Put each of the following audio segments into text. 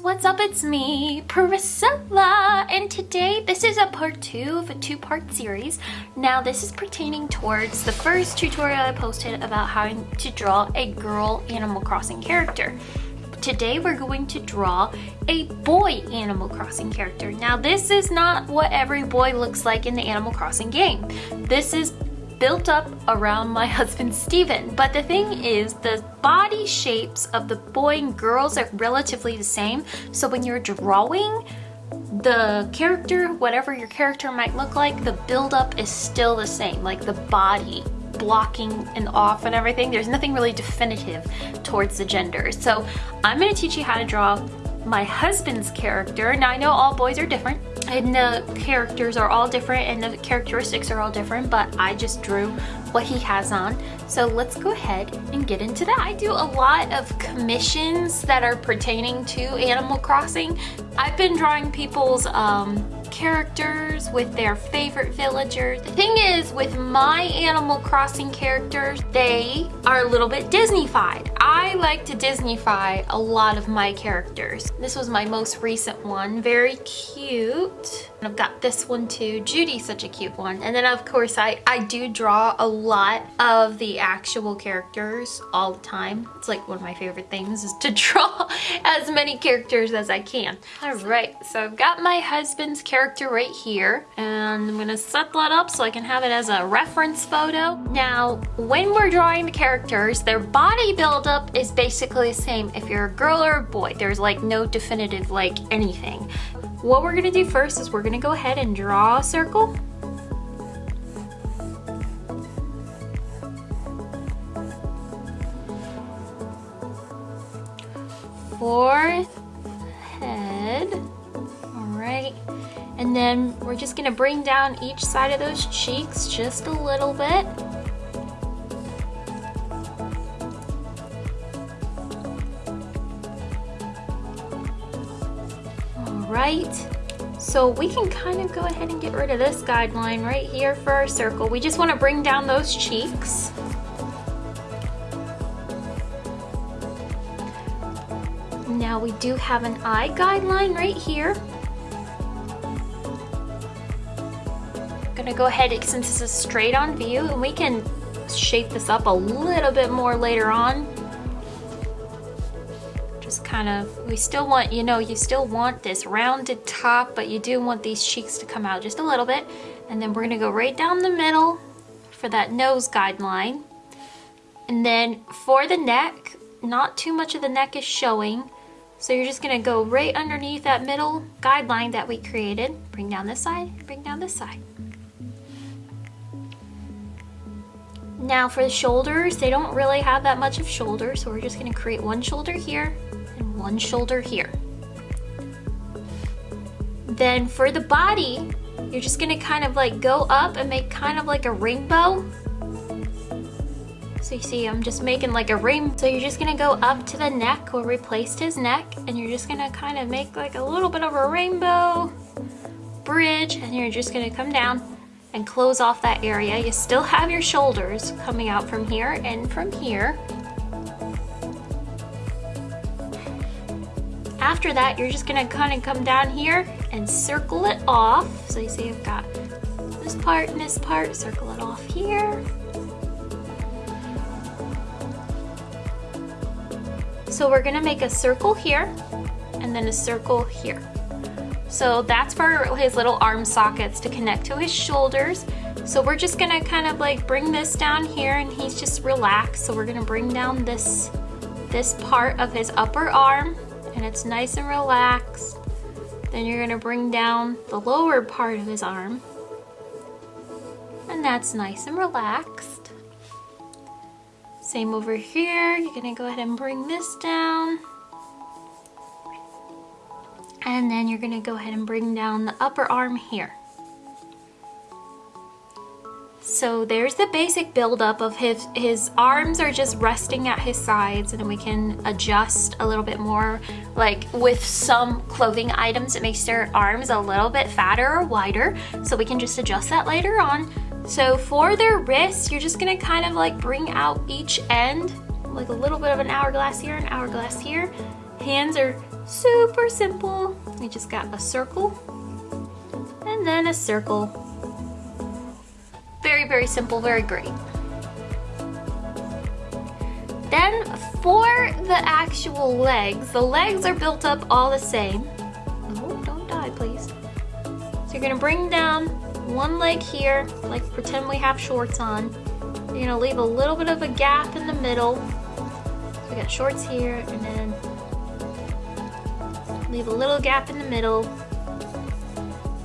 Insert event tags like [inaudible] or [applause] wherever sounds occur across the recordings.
what's up? It's me, Priscilla, and today this is a part two of a two-part series. Now this is pertaining towards the first tutorial I posted about how to draw a girl Animal Crossing character. Today we're going to draw a boy Animal Crossing character. Now this is not what every boy looks like in the Animal Crossing game. This is built up around my husband Steven. But the thing is, the body shapes of the boy and girls are relatively the same. So when you're drawing, the character, whatever your character might look like, the buildup is still the same. Like the body blocking and off and everything. There's nothing really definitive towards the gender. So I'm gonna teach you how to draw my husband's character. Now I know all boys are different and the characters are all different and the characteristics are all different, but I just drew what he has on. So let's go ahead and get into that. I do a lot of commissions that are pertaining to Animal Crossing. I've been drawing people's um, characters with their favorite villagers. The thing is, with my Animal Crossing characters, they are a little bit Disney-fied. I like to Disney-fy a lot of my characters. This was my most recent one, very cute. And I've got this one too. Judy's such a cute one. And then of course, I, I do draw a lot of the actual characters all the time. It's like one of my favorite things is to [laughs] draw as many characters as I can. All right, so I've got my husband's character right here and I'm gonna set that up so I can have it as a reference photo. Now, when we're drawing the characters, their body buildup is basically the same if you're a girl or a boy. There's like no definitive like anything. What we're gonna do first is we're gonna go ahead and draw a circle fourth head. All right. And then we're just gonna bring down each side of those cheeks just a little bit. Right. So we can kind of go ahead and get rid of this guideline right here for our circle. We just want to bring down those cheeks. Now we do have an eye guideline right here. I'm gonna go ahead, since this is straight on view, and we can shape this up a little bit more later on. Kind of, we still want, you know, you still want this rounded top, but you do want these cheeks to come out just a little bit. And then we're gonna go right down the middle for that nose guideline. And then for the neck, not too much of the neck is showing. So you're just gonna go right underneath that middle guideline that we created. Bring down this side, bring down this side. Now for the shoulders, they don't really have that much of shoulder, so we're just gonna create one shoulder here one shoulder here. Then for the body, you're just gonna kind of like go up and make kind of like a rainbow. So you see, I'm just making like a ring. So you're just gonna go up to the neck where we placed his neck and you're just gonna kind of make like a little bit of a rainbow bridge and you're just gonna come down and close off that area. You still have your shoulders coming out from here and from here. After that, you're just gonna kind of come down here and circle it off. So you see I've got this part and this part, circle it off here. So we're gonna make a circle here and then a circle here. So that's for his little arm sockets to connect to his shoulders. So we're just gonna kind of like bring this down here and he's just relaxed. So we're gonna bring down this, this part of his upper arm and it's nice and relaxed. Then you're gonna bring down the lower part of his arm and that's nice and relaxed. Same over here, you're gonna go ahead and bring this down. And then you're gonna go ahead and bring down the upper arm here. So there's the basic buildup of his, his arms are just resting at his sides and then we can adjust a little bit more. Like with some clothing items, it makes their arms a little bit fatter or wider. So we can just adjust that later on. So for their wrists, you're just gonna kind of like bring out each end, like a little bit of an hourglass here, an hourglass here, Hands are super simple. We just got a circle and then a circle. Very, very simple, very great. Then for the actual legs, the legs are built up all the same. Oh, don't die, please. So you're gonna bring down one leg here, like pretend we have shorts on. You're gonna leave a little bit of a gap in the middle. So we got shorts here and then leave a little gap in the middle.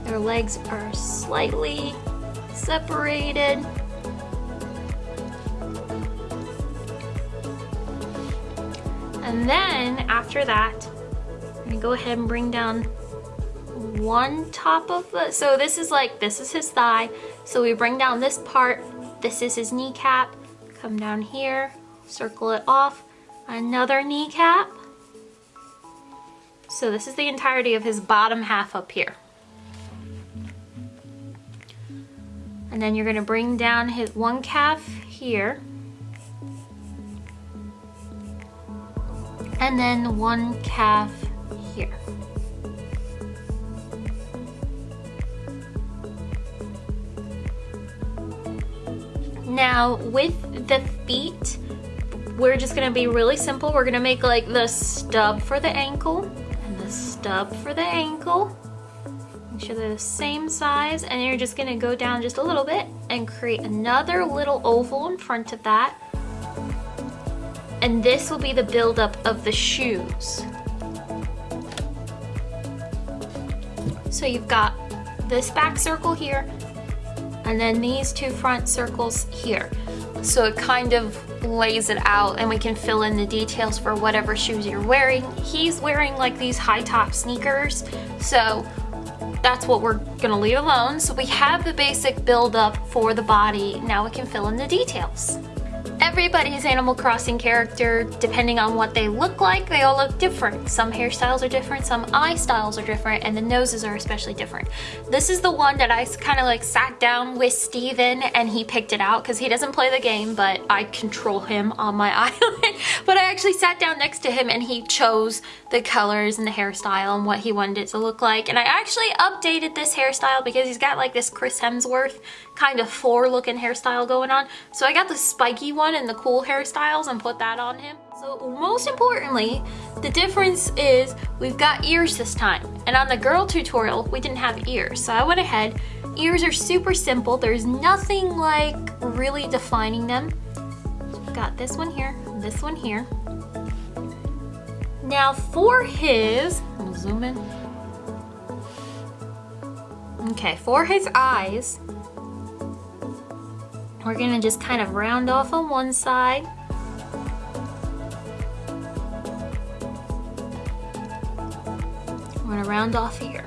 Their legs are slightly separated. And then after that, I'm gonna go ahead and bring down one top of the, so this is like, this is his thigh. So we bring down this part, this is his kneecap, come down here, circle it off, another kneecap. So this is the entirety of his bottom half up here. And then you're gonna bring down his one calf here. And then one calf here. Now with the feet, we're just gonna be really simple. We're gonna make like the stub for the ankle and the stub for the ankle. Sure they're the same size and you're just gonna go down just a little bit and create another little oval in front of that. And this will be the buildup of the shoes. So you've got this back circle here and then these two front circles here. So it kind of lays it out and we can fill in the details for whatever shoes you're wearing. He's wearing like these high top sneakers. So that's what we're gonna leave alone. So we have the basic build up for the body. Now we can fill in the details. Everybody's Animal Crossing character, depending on what they look like, they all look different. Some hairstyles are different, some eye styles are different, and the noses are especially different. This is the one that I kind of like sat down with Steven and he picked it out because he doesn't play the game, but I control him on my [laughs] island. but I actually sat down next to him and he chose the colors and the hairstyle and what he wanted it to look like. And I actually updated this hairstyle because he's got like this Chris Hemsworth kind of Thor looking hairstyle going on. So I got the spiky one and the cool hairstyles and put that on him. So most importantly, the difference is we've got ears this time. And on the girl tutorial, we didn't have ears. So I went ahead, ears are super simple. There's nothing like really defining them. Got this one here, this one here. Now for his, I'm zoom in. Okay, for his eyes, we're gonna just kind of round off on one side. We're gonna round off here.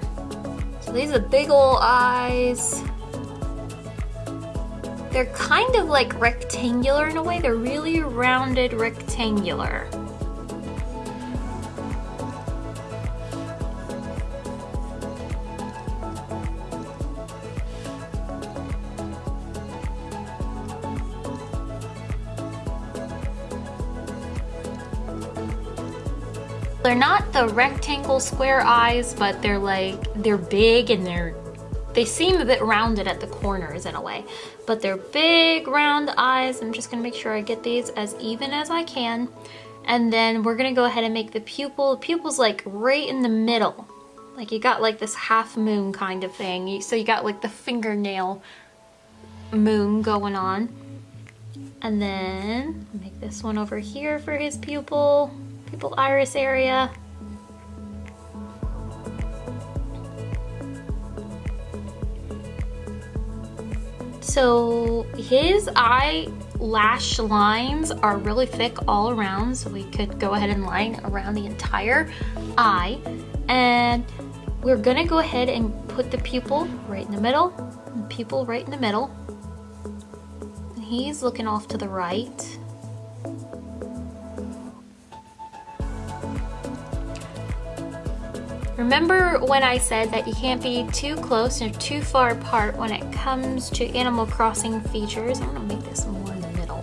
So these are big old eyes. They're kind of like rectangular in a way. They're really rounded rectangular. They're not the rectangle square eyes, but they're like, they're big and they're, they seem a bit rounded at the corners in a way, but they're big round eyes. I'm just gonna make sure I get these as even as I can. And then we're gonna go ahead and make the pupil. The pupil's like right in the middle. Like you got like this half moon kind of thing. So you got like the fingernail moon going on. And then make this one over here for his pupil pupil iris area. So his eyelash lines are really thick all around, so we could go ahead and line around the entire eye. And we're gonna go ahead and put the pupil right in the middle, the pupil right in the middle. And he's looking off to the right. Remember when I said that you can't be too close or too far apart when it comes to Animal Crossing features? I'm gonna make this more in the middle.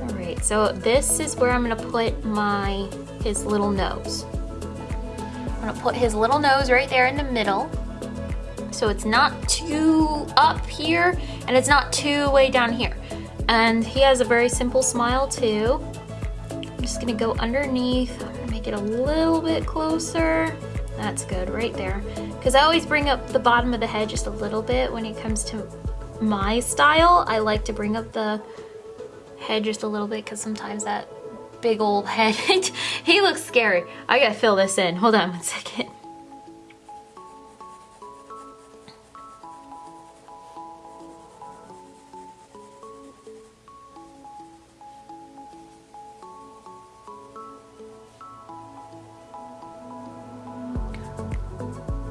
All right, so this is where I'm gonna put my, his little nose. I'm gonna put his little nose right there in the middle. So it's not too up here and it's not too way down here. And he has a very simple smile too. I'm just gonna go underneath, make it a little bit closer. That's good right there. Because I always bring up the bottom of the head just a little bit when it comes to my style. I like to bring up the head just a little bit because sometimes that big old [laughs] head, he looks scary. I gotta fill this in. Hold on one second.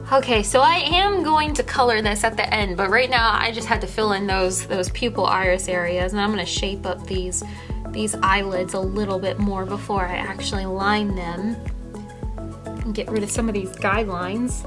Okay, so I am going to color this at the end, but right now I just had to fill in those those pupil iris areas and I'm gonna shape up these these eyelids a little bit more before I actually line them and get rid of some of these guidelines.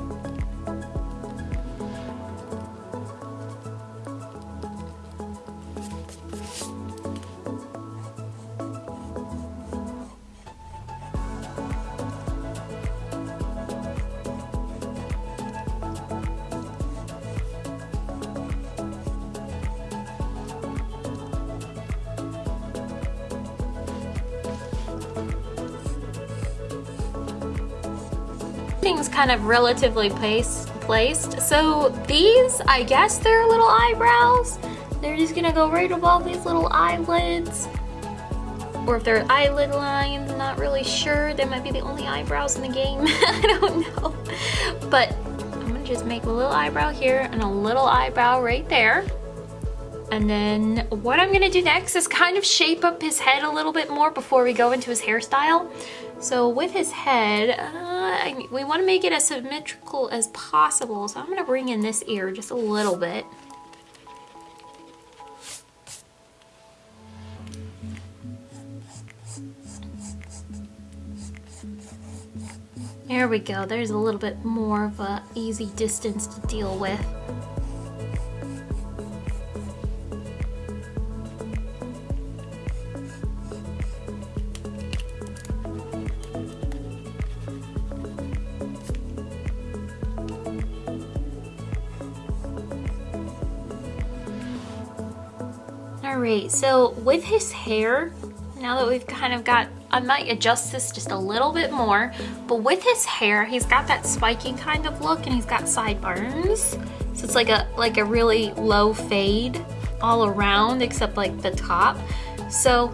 Everything's kind of relatively placed, placed. So these, I guess they're little eyebrows. They're just gonna go right above these little eyelids. Or if they're eyelid lines, not really sure. They might be the only eyebrows in the game. [laughs] I don't know. But I'm gonna just make a little eyebrow here and a little eyebrow right there. And then what I'm gonna do next is kind of shape up his head a little bit more before we go into his hairstyle. So with his head, uh, we wanna make it as symmetrical as possible. So I'm gonna bring in this ear just a little bit. There we go, there's a little bit more of a easy distance to deal with. So with his hair, now that we've kind of got, I might adjust this just a little bit more, but with his hair, he's got that spiky kind of look and he's got sideburns. So it's like a, like a really low fade all around except like the top. So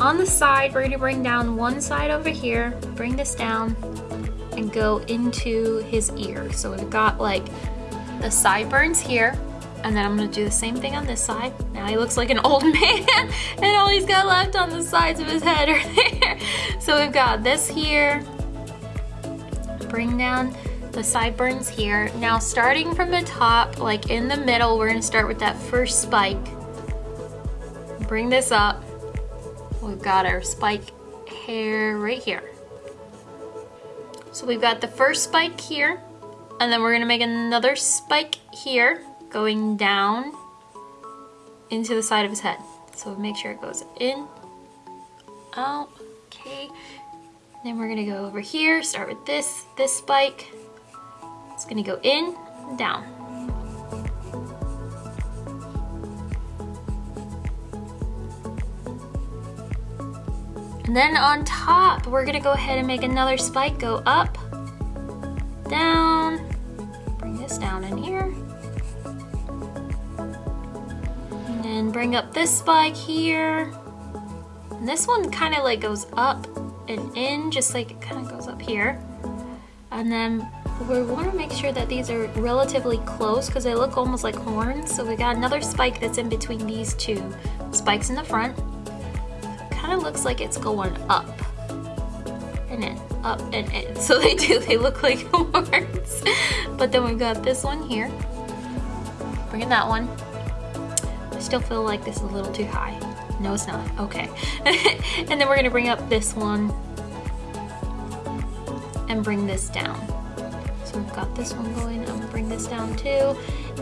on the side, we're gonna bring down one side over here, bring this down and go into his ear. So we've got like the sideburns here, and then I'm gonna do the same thing on this side. Now he looks like an [laughs] old man and all he's got left on the sides of his head are [laughs] there. So we've got this here. Bring down the sideburns here. Now starting from the top, like in the middle, we're gonna start with that first spike. Bring this up. We've got our spike hair right here. So we've got the first spike here, and then we're gonna make another spike here going down into the side of his head. So make sure it goes in, out, okay. Then we're gonna go over here, start with this, this spike. It's gonna go in down. And then on top, we're gonna go ahead and make another spike, go up, bring up this spike here. And this one kind of like goes up and in, just like it kind of goes up here. And then we want to make sure that these are relatively close because they look almost like horns. So we got another spike that's in between these two spikes in the front. kind of looks like it's going up and in, up and in. [laughs] So they do, they look like [laughs] horns. but then we've got this one here. Bringing that one still feel like this is a little too high. No, it's not. Okay. [laughs] and then we're gonna bring up this one and bring this down. So we've got this one going. I'm gonna bring this down too.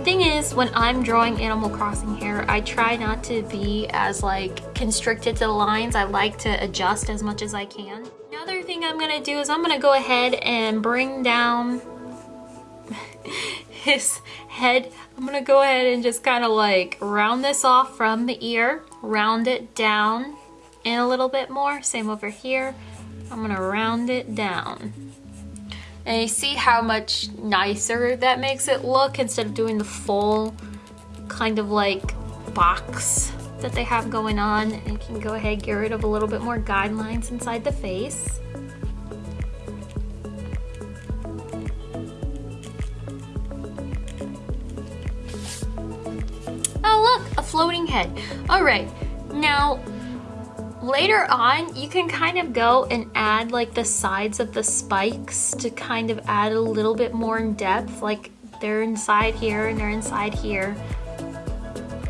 Thing is, when I'm drawing Animal Crossing hair, I try not to be as like constricted to the lines. I like to adjust as much as I can. Another thing I'm gonna do is I'm gonna go ahead and bring down head. I'm gonna go ahead and just kind of like round this off from the ear, round it down in a little bit more. Same over here. I'm gonna round it down. And you see how much nicer that makes it look instead of doing the full kind of like box that they have going on. And you can go ahead get rid of a little bit more guidelines inside the face. Floating head. All right, now later on you can kind of go and add like the sides of the spikes to kind of add a little bit more in depth like they're inside here and they're inside here.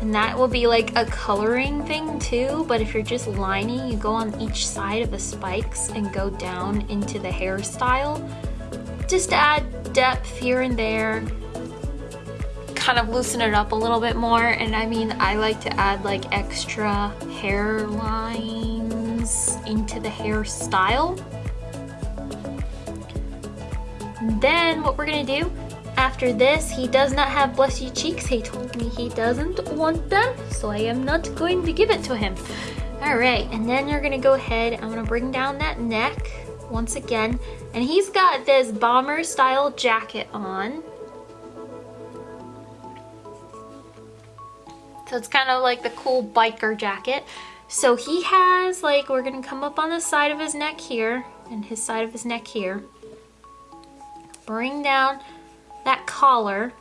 And that will be like a coloring thing too but if you're just lining you go on each side of the spikes and go down into the hairstyle. Just add depth here and there kind of loosen it up a little bit more and I mean I like to add like extra hairlines into the hairstyle. Then what we're gonna do after this he does not have blushy cheeks. He told me he doesn't want them so I am not going to give it to him. All right and then you're gonna go ahead I'm gonna bring down that neck once again and he's got this bomber style jacket on So it's kind of like the cool biker jacket. So he has like, we're gonna come up on the side of his neck here and his side of his neck here. Bring down that collar.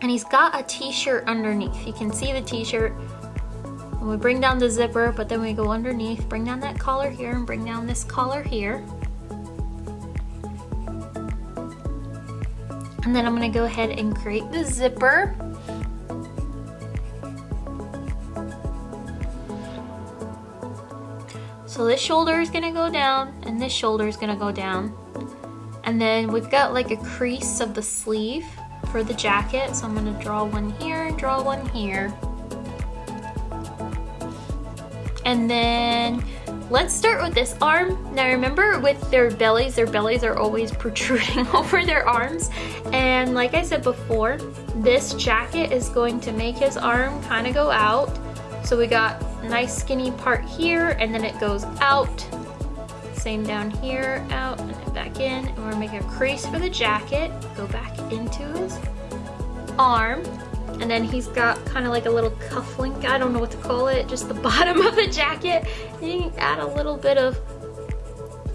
And he's got a t-shirt underneath. You can see the t-shirt. And we bring down the zipper, but then we go underneath, bring down that collar here and bring down this collar here. And then I'm gonna go ahead and create the zipper. This shoulder is gonna go down and this shoulder is gonna go down. And then we've got like a crease of the sleeve for the jacket. So I'm gonna draw one here, draw one here. And then let's start with this arm. Now remember with their bellies, their bellies are always [laughs] protruding [laughs] over their arms. And like I said before, this jacket is going to make his arm kind of go out. So we got nice skinny part here and then it goes out. Same down here, out and then back in. And we're make a crease for the jacket, go back into his arm. And then he's got kind of like a little cuff link, I don't know what to call it, just the [laughs] bottom of the jacket. And you can add a little bit of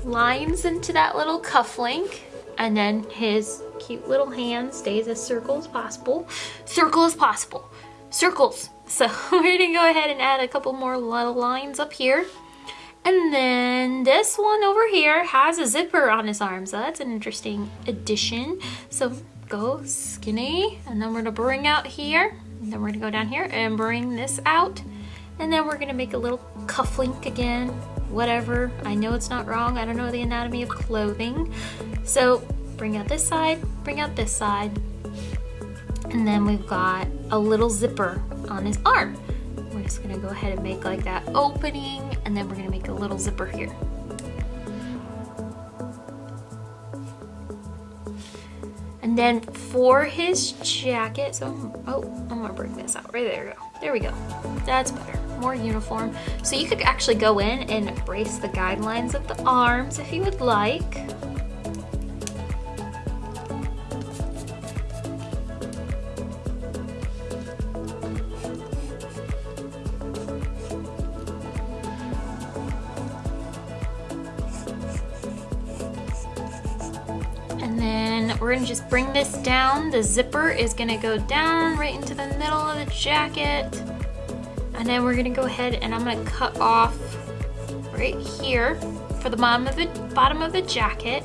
lines into that little cuff link. And then his cute little hand stays as circle as possible. Circle as possible. Circles. So [laughs] we're gonna go ahead and add a couple more little lines up here. And then this one over here has a zipper on his arm, so that's an interesting addition. So go skinny, and then we're gonna bring out here, and then we're gonna go down here and bring this out. And then we're gonna make a little cuff link again, whatever. I know it's not wrong, I don't know the anatomy of clothing. So bring out this side, bring out this side, and then we've got a little zipper on his arm. We're just gonna go ahead and make like that opening and then we're gonna make a little zipper here. And then for his jacket, so, oh, I'm gonna bring this out, right there we go. There we go, that's better, more uniform. So you could actually go in and brace the guidelines of the arms if you would like. We're gonna just bring this down. The zipper is gonna go down right into the middle of the jacket. And then we're gonna go ahead and I'm gonna cut off right here for the bottom of the, bottom of the jacket.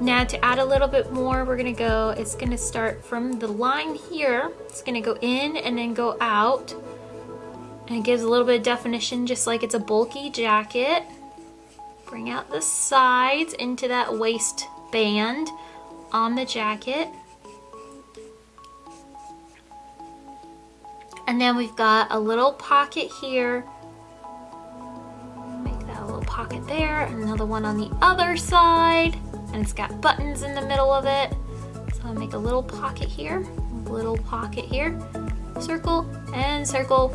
Now to add a little bit more, we're gonna go, it's gonna start from the line here. It's gonna go in and then go out. And it gives a little bit of definition just like it's a bulky jacket. Bring out the sides into that waistband on the jacket. And then we've got a little pocket here. Make that a little pocket there. Another one on the other side. And it's got buttons in the middle of it. So I'll make a little pocket here, little pocket here, circle and circle.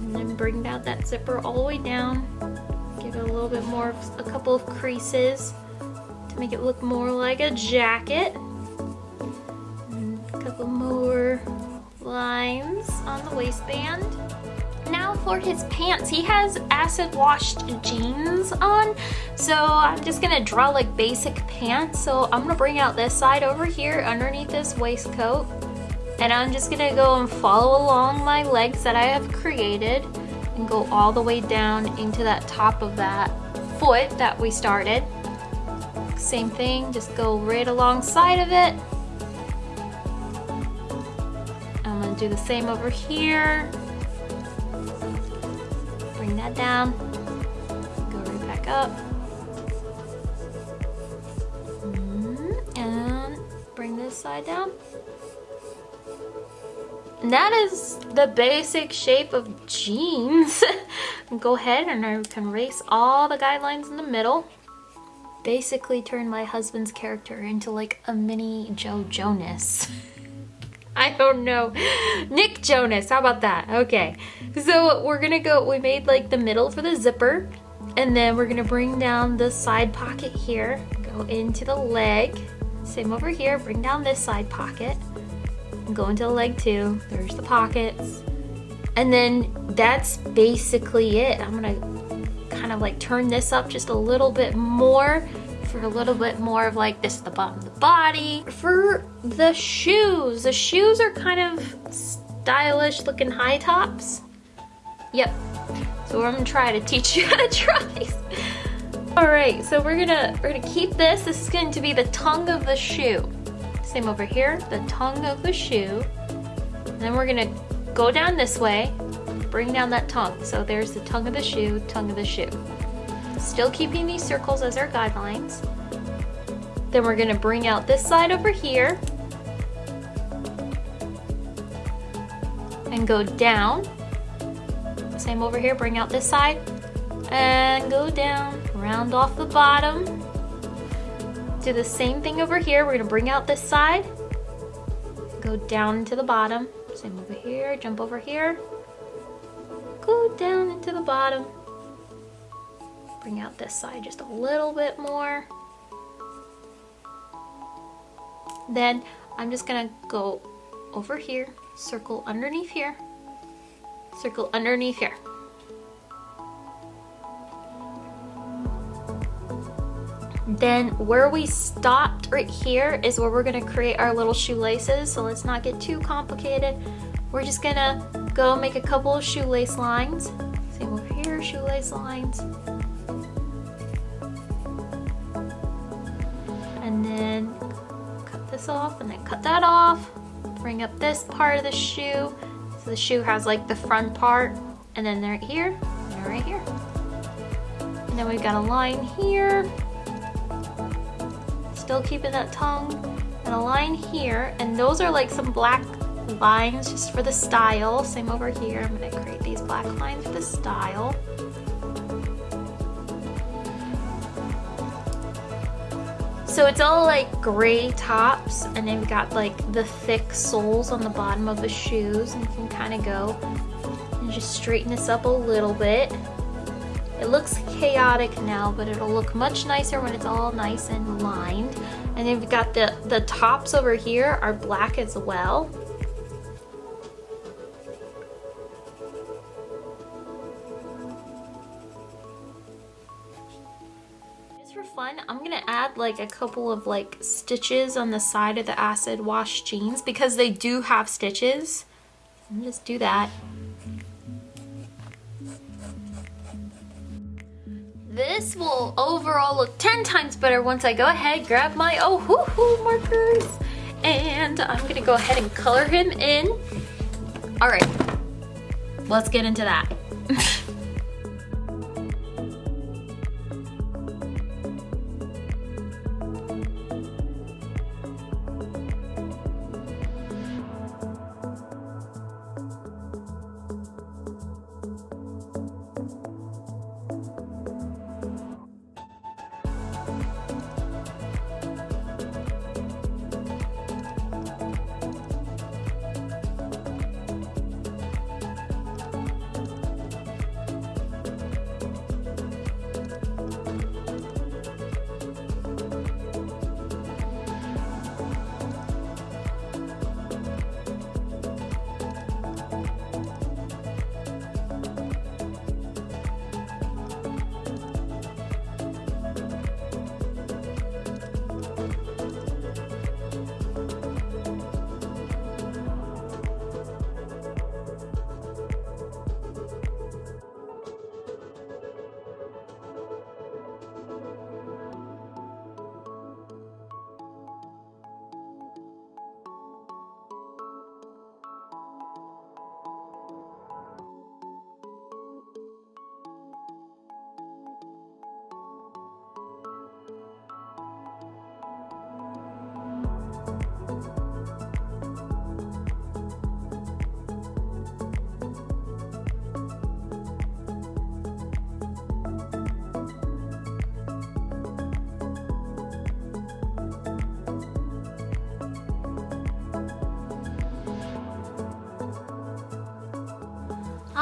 And then bring down that zipper all the way down. Give it a little bit more, a couple of creases make it look more like a jacket A couple more lines on the waistband. Now for his pants, he has acid washed jeans on. So I'm just gonna draw like basic pants. So I'm gonna bring out this side over here underneath this waistcoat. And I'm just gonna go and follow along my legs that I have created and go all the way down into that top of that foot that we started. Same thing, just go right alongside of it I'm gonna do the same over here. Bring that down. Go right back up. Mm-hmm. And bring this side down. And that is the basic shape of jeans. [laughs] Go ahead and I can erase all the guidelines in the middle. Basically turn my husband's character into like a mini Joe Jonas. [laughs] I don't know. Nick Jonas, how about that? Okay, so we're gonna go, we made like the middle for the zipper, and then we're gonna bring down the side pocket here, go into the leg, same over here, bring down this side pocket, go into the leg too. There's the pockets. And then that's basically it. I'm gonna kind of like turn this up just a little bit more for a little bit more of like this the bottom of the body. For the shoes, the shoes are kind of stylish looking high tops. Yep, so I'm gonna try to teach [laughs] you how to try these. All right, so we're gonna, we're gonna keep this. This is going to be the tongue of the shoe. Same over here, the tongue of the shoe. And then we're gonna go down this way, bring down that tongue. So there's the tongue of the shoe, tongue of the shoe. Still keeping these circles as our guidelines. Then we're gonna bring out this side over here and go down. Same over here, bring out this side and go down, round off the bottom. Do the same thing over here. We're gonna bring out this side, go down into the bottom. Same over here, jump over here, go down into the bottom bring out this side just a little bit more. Then I'm just gonna go over here, circle underneath here, circle underneath here. Then where we stopped right here is where we're gonna create our little shoelaces. So let's not get too complicated. We're just gonna go make a couple of shoelace lines. Same over here, shoelace lines. Then cut this off and then cut that off. Bring up this part of the shoe. So the shoe has like the front part and then right here and right here. And then we've got a line here. Still keeping that tongue. And a line here. And those are like some black lines just for the style. Same over here. I'm gonna create these black lines for the style So it's all like gray tops and they've got like the thick soles on the bottom of the shoes and you can kind of go and just straighten this up a little bit. It looks chaotic now, but it'll look much nicer when it's all nice and lined. And then we've got the, the tops over here are black as well. Gonna add like a couple of like stitches on the side of the acid wash jeans because they do have stitches. Just do that. This will overall look 10 times better once I go ahead, grab my oh hoo hoo markers, and I'm gonna go ahead and color him in. All right, let's get into that. Bye.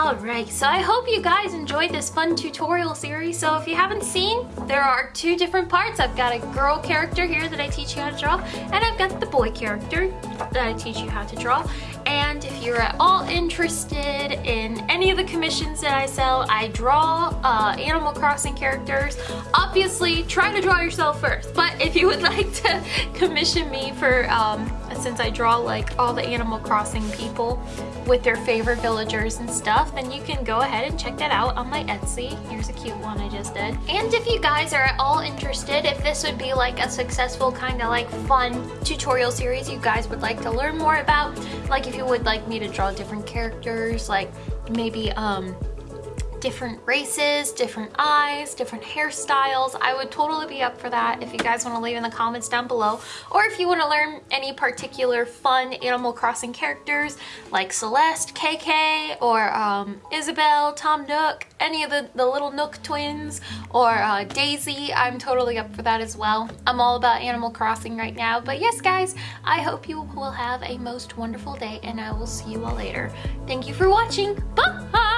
Alright, so I hope you guys enjoyed this fun tutorial series. So if you haven't seen, there are two different parts. I've got a girl character here that I teach you how to draw, and I've got the boy character that I teach you how to draw. And if you're at all interested in any of the commissions that I sell, I draw uh, Animal Crossing characters. Obviously, try to draw yourself first. But if you would [laughs] like to commission me for, um, since I draw like all the Animal Crossing people with their favorite villagers and stuff, then you can go ahead and check that out on my Etsy. Here's a cute one I just did. And if you guys are at all interested, if this would be like a successful kind of like fun tutorial series you guys would like to learn more about, like if you would like me to draw different characters, like maybe um, different races, different eyes, different hairstyles. I would totally be up for that if you guys want to leave in the comments down below. Or if you want to learn any particular fun Animal Crossing characters like Celeste, KK, or um, Isabelle, Tom Nook, any of the, the little Nook twins, or uh, Daisy, I'm totally up for that as well. I'm all about Animal Crossing right now. But yes, guys, I hope you will have a most wonderful day, and I will see you all later. Thank you for watching. Bye!